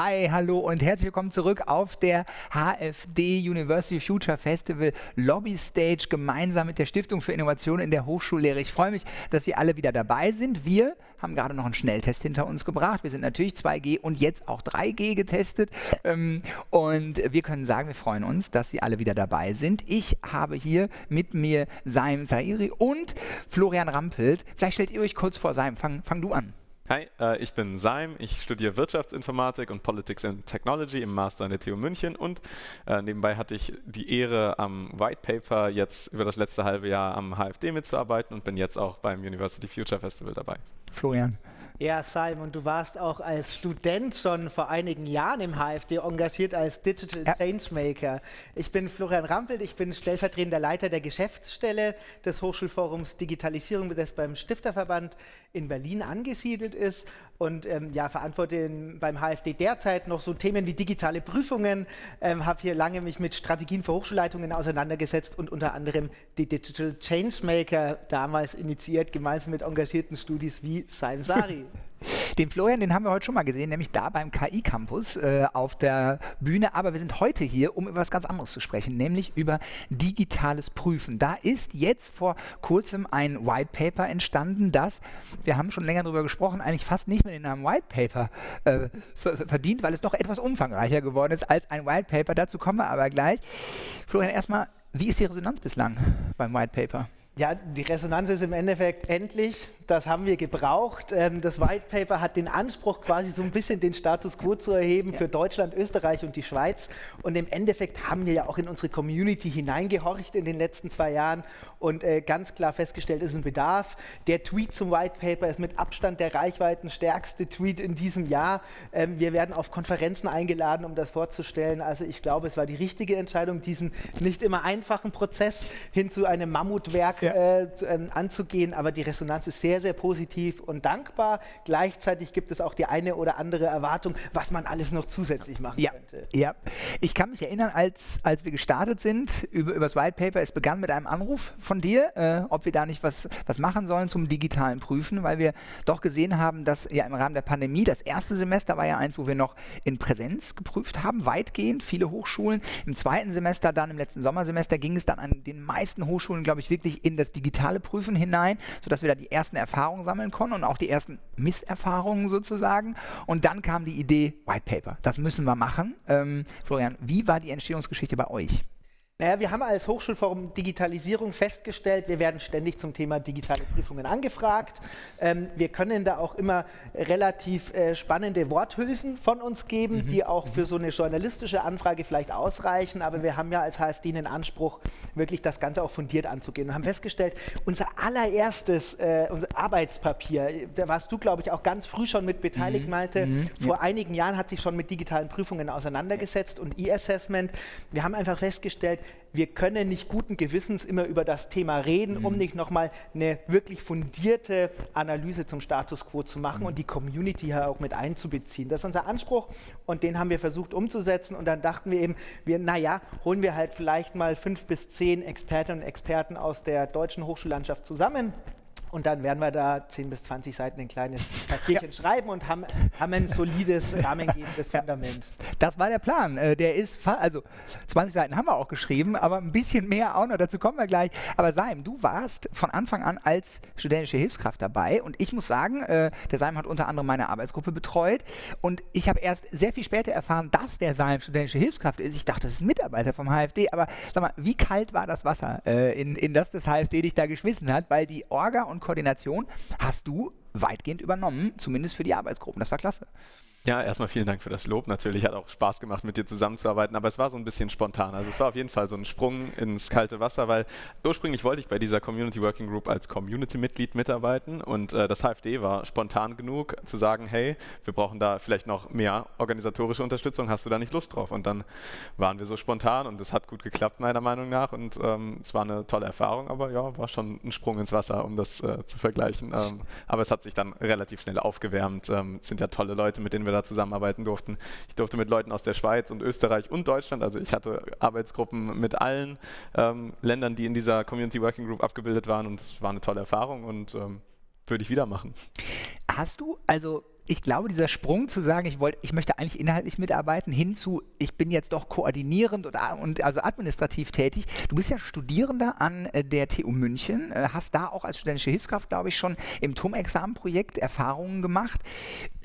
Hi, hallo und herzlich willkommen zurück auf der HFD University Future Festival Lobby Stage gemeinsam mit der Stiftung für Innovation in der Hochschullehre. Ich freue mich, dass Sie alle wieder dabei sind. Wir haben gerade noch einen Schnelltest hinter uns gebracht. Wir sind natürlich 2G und jetzt auch 3G getestet. Ähm, und wir können sagen, wir freuen uns, dass Sie alle wieder dabei sind. Ich habe hier mit mir Saim Sairi und Florian Rampelt. Vielleicht stellt ihr euch kurz vor. Saim, fang, fang du an. Hi, äh, ich bin Saim, ich studiere Wirtschaftsinformatik und Politics and Technology im Master an der TU München und äh, nebenbei hatte ich die Ehre, am White Paper jetzt über das letzte halbe Jahr am HFD mitzuarbeiten und bin jetzt auch beim University Future Festival dabei. Florian. Ja, Simon, du warst auch als Student schon vor einigen Jahren im HFD engagiert als Digital ja. Changemaker. Ich bin Florian Rampelt, ich bin stellvertretender Leiter der Geschäftsstelle des Hochschulforums Digitalisierung, das beim Stifterverband in Berlin angesiedelt ist und ähm, ja, verantworte in, beim HFD derzeit noch so Themen wie digitale Prüfungen, ähm, habe hier lange mich mit Strategien für Hochschulleitungen auseinandergesetzt und unter anderem die Digital Changemaker damals initiiert, gemeinsam mit engagierten Studis wie Saim Sari. Den Florian, den haben wir heute schon mal gesehen, nämlich da beim KI-Campus äh, auf der Bühne. Aber wir sind heute hier, um über was ganz anderes zu sprechen, nämlich über digitales Prüfen. Da ist jetzt vor kurzem ein White Paper entstanden, das, wir haben schon länger darüber gesprochen, eigentlich fast nicht mehr den Namen White Paper äh, verdient, weil es doch etwas umfangreicher geworden ist als ein White Paper. Dazu kommen wir aber gleich. Florian, erstmal, wie ist die Resonanz bislang beim White Paper? Ja, die Resonanz ist im Endeffekt endlich das haben wir gebraucht. Ähm, das White Paper hat den Anspruch, quasi so ein bisschen den Status quo zu erheben ja. für Deutschland, Österreich und die Schweiz. Und im Endeffekt haben wir ja auch in unsere Community hineingehorcht in den letzten zwei Jahren und äh, ganz klar festgestellt, ist ein Bedarf. Der Tweet zum White Paper ist mit Abstand der reichweitenstärkste Tweet in diesem Jahr. Ähm, wir werden auf Konferenzen eingeladen, um das vorzustellen. Also ich glaube, es war die richtige Entscheidung, diesen nicht immer einfachen Prozess hin zu einem Mammutwerk ja. äh, ähm, anzugehen. Aber die Resonanz ist sehr sehr, sehr positiv und dankbar. Gleichzeitig gibt es auch die eine oder andere Erwartung, was man alles noch zusätzlich machen ja, könnte. Ja, ich kann mich erinnern, als, als wir gestartet sind über, über das White Paper, es begann mit einem Anruf von dir, äh, ob wir da nicht was, was machen sollen zum digitalen Prüfen, weil wir doch gesehen haben, dass ja im Rahmen der Pandemie, das erste Semester war ja eins, wo wir noch in Präsenz geprüft haben, weitgehend, viele Hochschulen. Im zweiten Semester, dann im letzten Sommersemester, ging es dann an den meisten Hochschulen, glaube ich, wirklich in das digitale Prüfen hinein, sodass wir da die ersten Erfahrungen sammeln konnten und auch die ersten Misserfahrungen sozusagen. Und dann kam die Idee, White Paper, das müssen wir machen. Ähm, Florian, wie war die Entstehungsgeschichte bei euch? Naja, wir haben als Hochschulforum Digitalisierung festgestellt, wir werden ständig zum Thema digitale Prüfungen angefragt. Ähm, wir können da auch immer relativ äh, spannende Worthülsen von uns geben, mhm. die auch für so eine journalistische Anfrage vielleicht ausreichen. Aber wir haben ja als HFD den Anspruch, wirklich das Ganze auch fundiert anzugehen und haben festgestellt, unser allererstes äh, unser Arbeitspapier, da warst du, glaube ich, auch ganz früh schon mit beteiligt, mhm. Malte. Mhm. Vor ja. einigen Jahren hat sich schon mit digitalen Prüfungen auseinandergesetzt und E-Assessment. Wir haben einfach festgestellt, wir können nicht guten Gewissens immer über das Thema reden, mhm. um nicht nochmal eine wirklich fundierte Analyse zum Status quo zu machen mhm. und die Community hier auch mit einzubeziehen. Das ist unser Anspruch und den haben wir versucht umzusetzen und dann dachten wir eben, wir, naja, holen wir halt vielleicht mal fünf bis zehn Expertinnen und Experten aus der deutschen Hochschullandschaft zusammen und dann werden wir da 10 bis 20 Seiten ein kleines Papierchen ja. schreiben und haben, haben ein solides, rahmengebendes Fundament. Das war der Plan. Äh, der ist, also 20 Seiten haben wir auch geschrieben, aber ein bisschen mehr auch noch, dazu kommen wir gleich. Aber Saim, du warst von Anfang an als studentische Hilfskraft dabei und ich muss sagen, äh, der Saim hat unter anderem meine Arbeitsgruppe betreut und ich habe erst sehr viel später erfahren, dass der Saim studentische Hilfskraft ist. Ich dachte, das ist ein Mitarbeiter vom HFD, aber sag mal, wie kalt war das Wasser, äh, in, in das das HFD dich da geschmissen hat, weil die Orga und Koordination hast du weitgehend übernommen, zumindest für die Arbeitsgruppen. Das war klasse. Ja, erstmal vielen Dank für das Lob. Natürlich hat auch Spaß gemacht, mit dir zusammenzuarbeiten, aber es war so ein bisschen spontan. Also es war auf jeden Fall so ein Sprung ins kalte Wasser, weil ursprünglich wollte ich bei dieser Community Working Group als Community-Mitglied mitarbeiten und äh, das HFD war spontan genug zu sagen, hey, wir brauchen da vielleicht noch mehr organisatorische Unterstützung, hast du da nicht Lust drauf? Und dann waren wir so spontan und es hat gut geklappt, meiner Meinung nach und ähm, es war eine tolle Erfahrung, aber ja, war schon ein Sprung ins Wasser, um das äh, zu vergleichen. Ähm, aber es hat sich dann relativ schnell aufgewärmt. Ähm, es sind ja tolle Leute, mit denen wir da zusammenarbeiten durften. Ich durfte mit Leuten aus der Schweiz und Österreich und Deutschland, also ich hatte Arbeitsgruppen mit allen ähm, Ländern, die in dieser Community Working Group abgebildet waren und es war eine tolle Erfahrung und ähm, würde ich wieder machen. Hast du, also ich glaube, dieser Sprung zu sagen, ich, wollt, ich möchte eigentlich inhaltlich mitarbeiten, hin zu, ich bin jetzt doch koordinierend und, und also administrativ tätig. Du bist ja Studierender an äh, der TU München, äh, hast da auch als studentische Hilfskraft, glaube ich, schon im TUM-Examenprojekt Erfahrungen gemacht.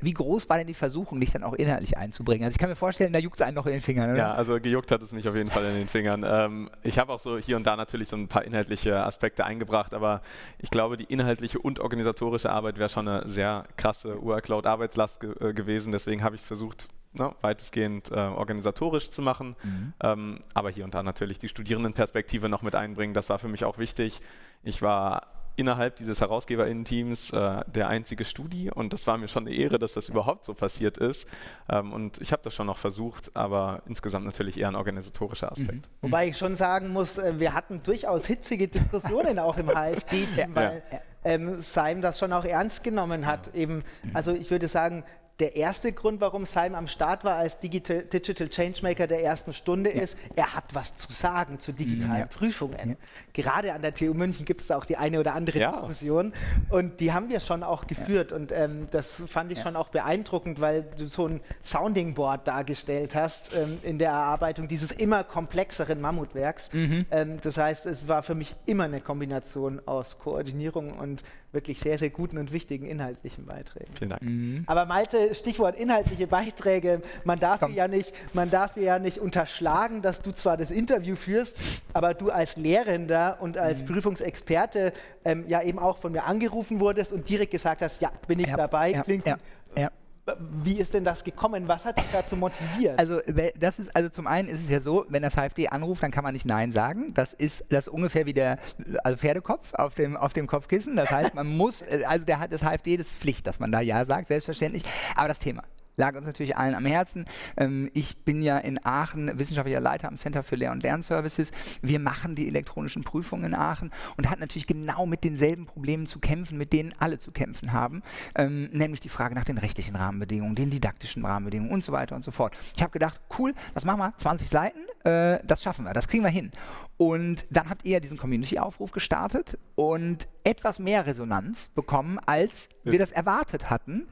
Wie groß war denn die Versuchung, dich dann auch inhaltlich einzubringen? Also ich kann mir vorstellen, da juckt es einen noch in den Fingern, oder? Ja, also gejuckt hat es mich auf jeden Fall in den Fingern. Ähm, ich habe auch so hier und da natürlich so ein paar inhaltliche Aspekte eingebracht, aber ich glaube, die inhaltliche und organisatorische Arbeit wäre schon eine sehr krasse Workload-Arbeitslast ge äh, gewesen. Deswegen habe ich es versucht, ne, weitestgehend äh, organisatorisch zu machen, mhm. ähm, aber hier und da natürlich die Studierendenperspektive noch mit einbringen. Das war für mich auch wichtig. Ich war innerhalb dieses HerausgeberInnen-Teams äh, der einzige Studi und das war mir schon eine Ehre, dass das überhaupt so passiert ist. Ähm, und ich habe das schon noch versucht, aber insgesamt natürlich eher ein organisatorischer Aspekt. Mhm. Wobei ich schon sagen muss, äh, wir hatten durchaus hitzige Diskussionen auch im HFD-Team, weil ja. ähm, Seim das schon auch ernst genommen hat. Ja. Eben, also ich würde sagen, der erste Grund, warum Simon am Start war als Digital, Digital Changemaker der ersten Stunde ja. ist, er hat was zu sagen zu digitalen ja. Prüfungen. Ja. Gerade an der TU München gibt es da auch die eine oder andere Diskussion und die haben wir schon auch geführt und ähm, das fand ich schon auch beeindruckend, weil du so ein Sounding Board dargestellt hast ähm, in der Erarbeitung dieses immer komplexeren Mammutwerks. Mhm. Ähm, das heißt, es war für mich immer eine Kombination aus Koordinierung und wirklich sehr, sehr guten und wichtigen inhaltlichen Beiträgen. Vielen Dank. Mhm. Aber Malte, Stichwort inhaltliche Beiträge, man darf, ja nicht, man darf ja nicht unterschlagen, dass du zwar das Interview führst, aber du als Lehrender und als mhm. Prüfungsexperte ähm, ja eben auch von mir angerufen wurdest und direkt gesagt hast, ja, bin ich ja, dabei, ja, klingt ja, ja. Wie ist denn das gekommen? Was hat dich dazu motiviert? Also, das ist, also zum einen ist es ja so, wenn das HFD anruft, dann kann man nicht Nein sagen. Das ist das ist ungefähr wie der also Pferdekopf auf dem, auf dem Kopfkissen. Das heißt, man muss, also der, das HFD, das ist Pflicht, dass man da Ja sagt, selbstverständlich. Aber das Thema lag uns natürlich allen am Herzen. Ähm, ich bin ja in Aachen wissenschaftlicher Leiter am Center für Lehr- und Lernservices. Wir machen die elektronischen Prüfungen in Aachen und hat natürlich genau mit denselben Problemen zu kämpfen, mit denen alle zu kämpfen haben, ähm, nämlich die Frage nach den rechtlichen Rahmenbedingungen, den didaktischen Rahmenbedingungen und so weiter und so fort. Ich habe gedacht, cool, das machen wir, 20 Seiten, äh, das schaffen wir, das kriegen wir hin. Und dann habt ihr diesen Community-Aufruf gestartet und etwas mehr Resonanz bekommen, als wir das erwartet hatten.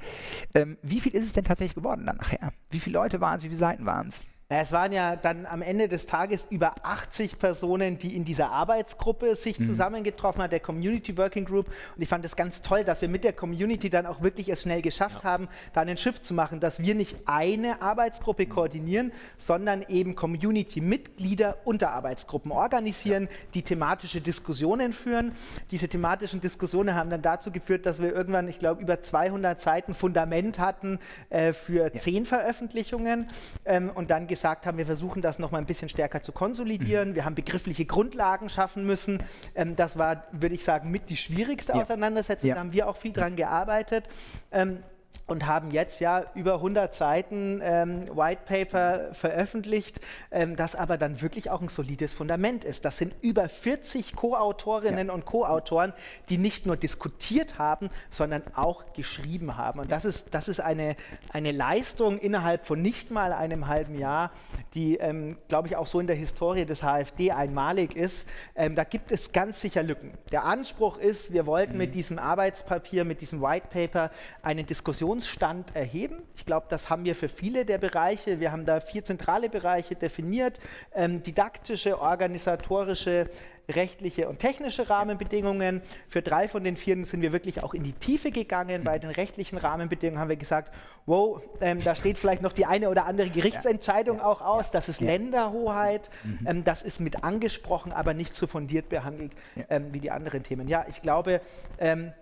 Ähm, wie viel ist es denn tatsächlich geworden dann nachher? Wie viele Leute waren es, wie viele Seiten waren es? Es waren ja dann am Ende des Tages über 80 Personen, die in dieser Arbeitsgruppe sich mhm. zusammengetroffen haben, der Community Working Group. Und ich fand es ganz toll, dass wir mit der Community dann auch wirklich es schnell geschafft ja. haben, da einen Shift zu machen, dass wir nicht eine Arbeitsgruppe mhm. koordinieren, sondern eben Community-Mitglieder unter Arbeitsgruppen organisieren, ja. die thematische Diskussionen führen. Diese thematischen Diskussionen haben dann dazu geführt, dass wir irgendwann, ich glaube, über 200 Seiten Fundament hatten äh, für ja. zehn Veröffentlichungen ähm, und dann gesagt haben, wir versuchen das noch mal ein bisschen stärker zu konsolidieren. Mhm. Wir haben begriffliche Grundlagen schaffen müssen. Ähm, das war, würde ich sagen, mit die schwierigste ja. Auseinandersetzung. Ja. Da haben wir auch viel dran gearbeitet. Ähm, und haben jetzt ja über 100 Seiten ähm, White Paper veröffentlicht, ähm, das aber dann wirklich auch ein solides Fundament ist. Das sind über 40 Co-Autorinnen ja. und Co-Autoren, die nicht nur diskutiert haben, sondern auch geschrieben haben. Und das ist, das ist eine, eine Leistung innerhalb von nicht mal einem halben Jahr, die, ähm, glaube ich, auch so in der Historie des HFD einmalig ist. Ähm, da gibt es ganz sicher Lücken. Der Anspruch ist, wir wollten mhm. mit diesem Arbeitspapier, mit diesem White Paper eine Diskussion Diskussionsstand erheben. Ich glaube, das haben wir für viele der Bereiche. Wir haben da vier zentrale Bereiche definiert. Ähm, didaktische, organisatorische, rechtliche und technische Rahmenbedingungen. Für drei von den vier sind wir wirklich auch in die Tiefe gegangen. Bei den rechtlichen Rahmenbedingungen haben wir gesagt, wow, ähm, da steht vielleicht noch die eine oder andere Gerichtsentscheidung ja, ja, auch aus. Das ist ja. Länderhoheit. Mhm. Ähm, das ist mit angesprochen, aber nicht so fundiert behandelt ähm, wie die anderen Themen. Ja, ich glaube, ähm,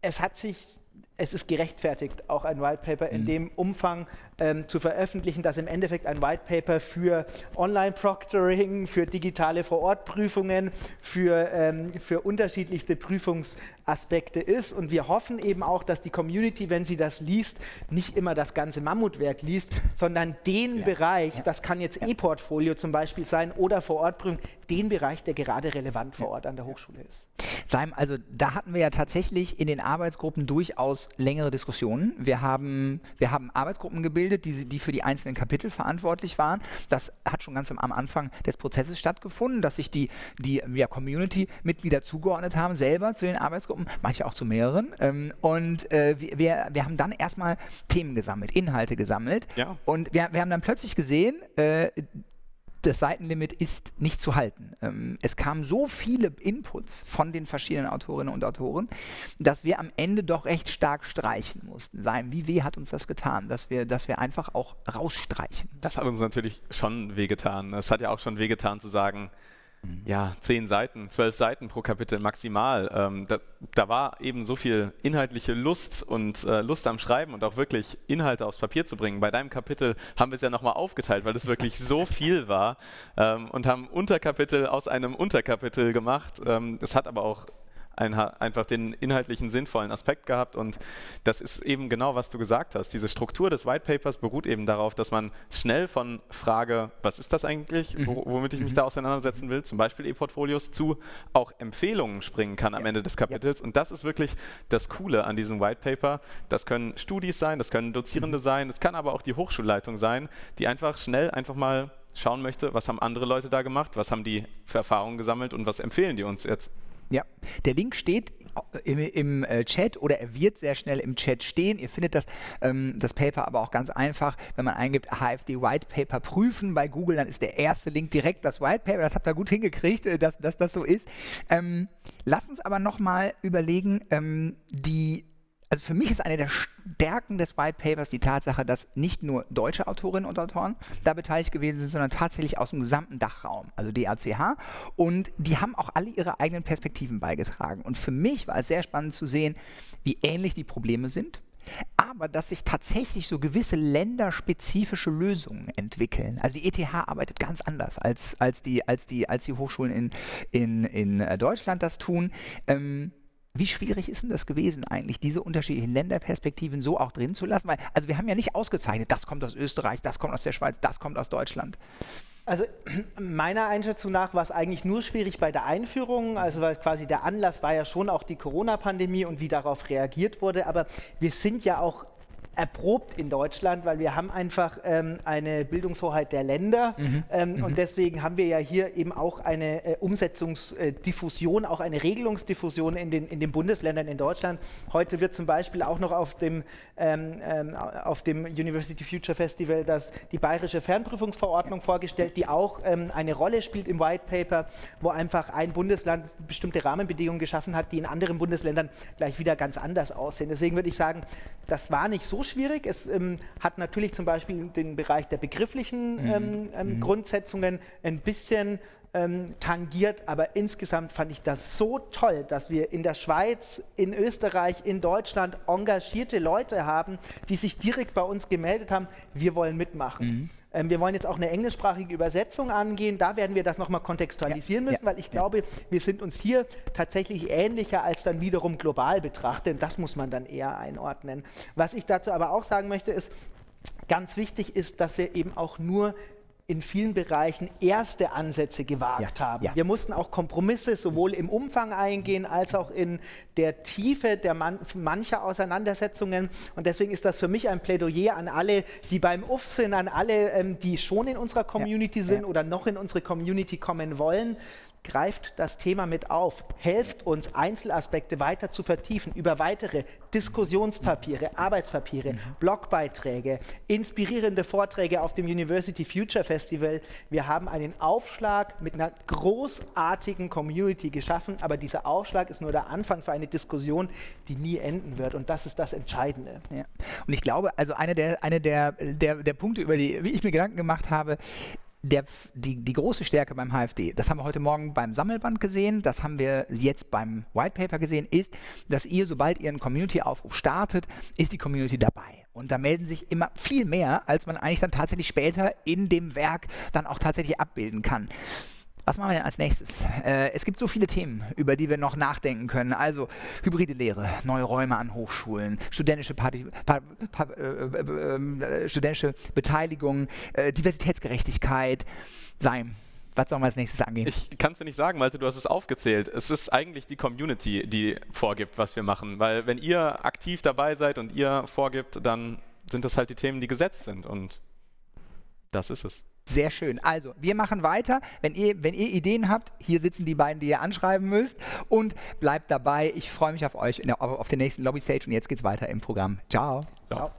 es hat sich es ist gerechtfertigt, auch ein White Paper in mhm. dem Umfang ähm, zu veröffentlichen, dass im Endeffekt ein White Paper für Online-Proctoring, für digitale Vorortprüfungen, für, ähm, für unterschiedlichste Prüfungsaspekte ist. Und wir hoffen eben auch, dass die Community, wenn sie das liest, nicht immer das ganze Mammutwerk liest, sondern den ja. Bereich, ja. das kann jetzt ja. E-Portfolio zum Beispiel sein oder Vorortprüfung, den Bereich, der gerade relevant vor Ort an der Hochschule ist. Seim, also da hatten wir ja tatsächlich in den Arbeitsgruppen durchaus längere Diskussionen. Wir haben, wir haben Arbeitsgruppen gebildet, die, die für die einzelnen Kapitel verantwortlich waren. Das hat schon ganz am Anfang des Prozesses stattgefunden, dass sich die, die ja, Community-Mitglieder zugeordnet haben, selber zu den Arbeitsgruppen, manche auch zu mehreren. Ähm, und äh, wir, wir haben dann erstmal Themen gesammelt, Inhalte gesammelt. Ja. Und wir, wir haben dann plötzlich gesehen, äh, das Seitenlimit ist nicht zu halten. Ähm, es kamen so viele Inputs von den verschiedenen Autorinnen und Autoren, dass wir am Ende doch recht stark streichen mussten. Sein, wie weh hat uns das getan, dass wir, dass wir einfach auch rausstreichen. Das hat uns natürlich schon wehgetan. Es hat ja auch schon wehgetan zu sagen. Ja, zehn Seiten, zwölf Seiten pro Kapitel maximal. Ähm, da, da, war eben so viel inhaltliche Lust und äh, Lust am Schreiben und auch wirklich Inhalte aufs Papier zu bringen. Bei deinem Kapitel haben wir es ja nochmal aufgeteilt, weil es wirklich so viel war ähm, und haben Unterkapitel aus einem Unterkapitel gemacht. Ähm, es hat aber auch ein, einfach den inhaltlichen sinnvollen Aspekt gehabt und das ist eben genau, was du gesagt hast. Diese Struktur des White Papers beruht eben darauf, dass man schnell von Frage, was ist das eigentlich, mhm. womit ich mich mhm. da auseinandersetzen will, zum Beispiel E-Portfolios, zu auch Empfehlungen springen kann am ja. Ende des Kapitels ja. und das ist wirklich das Coole an diesem White Paper. Das können Studis sein, das können Dozierende mhm. sein, es kann aber auch die Hochschulleitung sein, die einfach schnell einfach mal schauen möchte, was haben andere Leute da gemacht, was haben die für Erfahrungen gesammelt und was empfehlen die uns jetzt. Ja, der Link steht im, im äh, Chat oder er wird sehr schnell im Chat stehen. Ihr findet das, ähm, das Paper aber auch ganz einfach, wenn man eingibt HFD White Paper prüfen bei Google, dann ist der erste Link direkt das White Paper. Das habt ihr gut hingekriegt, äh, dass, dass das so ist. Ähm, lasst uns aber nochmal überlegen, ähm, die also für mich ist eine der Stärken des White Papers die Tatsache, dass nicht nur deutsche Autorinnen und Autoren da beteiligt gewesen sind, sondern tatsächlich aus dem gesamten Dachraum, also DACH. Und die haben auch alle ihre eigenen Perspektiven beigetragen. Und für mich war es sehr spannend zu sehen, wie ähnlich die Probleme sind, aber dass sich tatsächlich so gewisse länderspezifische Lösungen entwickeln. Also die ETH arbeitet ganz anders, als, als, die, als, die, als die Hochschulen in, in, in äh, Deutschland das tun. Ähm, wie schwierig ist denn das gewesen eigentlich, diese unterschiedlichen Länderperspektiven so auch drin zu lassen? Weil, also wir haben ja nicht ausgezeichnet, das kommt aus Österreich, das kommt aus der Schweiz, das kommt aus Deutschland. Also meiner Einschätzung nach war es eigentlich nur schwierig bei der Einführung, also weil quasi der Anlass war ja schon auch die Corona-Pandemie und wie darauf reagiert wurde, aber wir sind ja auch erprobt in Deutschland, weil wir haben einfach ähm, eine Bildungshoheit der Länder mhm. Ähm, mhm. und deswegen haben wir ja hier eben auch eine äh, Umsetzungsdiffusion, auch eine Regelungsdiffusion in den, in den Bundesländern in Deutschland. Heute wird zum Beispiel auch noch auf dem, ähm, ähm auf dem University Future Festival das, die bayerische Fernprüfungsverordnung vorgestellt, die auch ähm, eine Rolle spielt im White Paper, wo einfach ein Bundesland bestimmte Rahmenbedingungen geschaffen hat, die in anderen Bundesländern gleich wieder ganz anders aussehen. Deswegen würde ich sagen, das war nicht so schwierig. Es ähm, hat natürlich zum Beispiel den Bereich der begrifflichen mhm. ähm, ähm, mhm. Grundsetzungen ein bisschen ähm, tangiert, aber insgesamt fand ich das so toll, dass wir in der Schweiz, in Österreich, in Deutschland engagierte Leute haben, die sich direkt bei uns gemeldet haben, wir wollen mitmachen. Mhm. Ähm, wir wollen jetzt auch eine englischsprachige Übersetzung angehen. Da werden wir das nochmal kontextualisieren ja, müssen, ja, weil ich glaube, wir sind uns hier tatsächlich ähnlicher als dann wiederum global betrachtet. Das muss man dann eher einordnen. Was ich dazu aber auch sagen möchte, ist, ganz wichtig ist, dass wir eben auch nur in vielen Bereichen erste Ansätze gewagt ja, haben. Ja. Wir mussten auch Kompromisse sowohl im Umfang eingehen als auch in der Tiefe der man mancher Auseinandersetzungen. Und deswegen ist das für mich ein Plädoyer an alle, die beim UF sind, an alle, ähm, die schon in unserer Community ja, sind oder noch in unsere Community kommen wollen greift das Thema mit auf, helft uns, Einzelaspekte weiter zu vertiefen über weitere Diskussionspapiere, Arbeitspapiere, mhm. Blogbeiträge, inspirierende Vorträge auf dem University Future Festival. Wir haben einen Aufschlag mit einer großartigen Community geschaffen, aber dieser Aufschlag ist nur der Anfang für eine Diskussion, die nie enden wird. Und das ist das Entscheidende. Ja. Und ich glaube, also eine der, eine der, der, der Punkte, über die ich mir Gedanken gemacht habe, der, die, die große Stärke beim HFD, das haben wir heute Morgen beim Sammelband gesehen, das haben wir jetzt beim White Paper gesehen, ist, dass ihr, sobald ihr einen Community-Aufruf startet, ist die Community dabei. Und da melden sich immer viel mehr, als man eigentlich dann tatsächlich später in dem Werk dann auch tatsächlich abbilden kann. Was machen wir denn als nächstes? Äh, es gibt so viele Themen, über die wir noch nachdenken können. Also hybride Lehre, neue Räume an Hochschulen, studentische, Party, pa, pa, äh, äh, äh, studentische Beteiligung, äh, Diversitätsgerechtigkeit. Sein. Was sollen wir als nächstes angehen? Ich kann es dir nicht sagen, Malte, du hast es aufgezählt. Es ist eigentlich die Community, die vorgibt, was wir machen. Weil wenn ihr aktiv dabei seid und ihr vorgibt, dann sind das halt die Themen, die gesetzt sind. Und das ist es. Sehr schön. Also, wir machen weiter. Wenn ihr, wenn ihr Ideen habt, hier sitzen die beiden, die ihr anschreiben müsst. Und bleibt dabei. Ich freue mich auf euch der, auf den nächsten Lobby Stage. Und jetzt geht's weiter im Programm. Ciao. Ciao.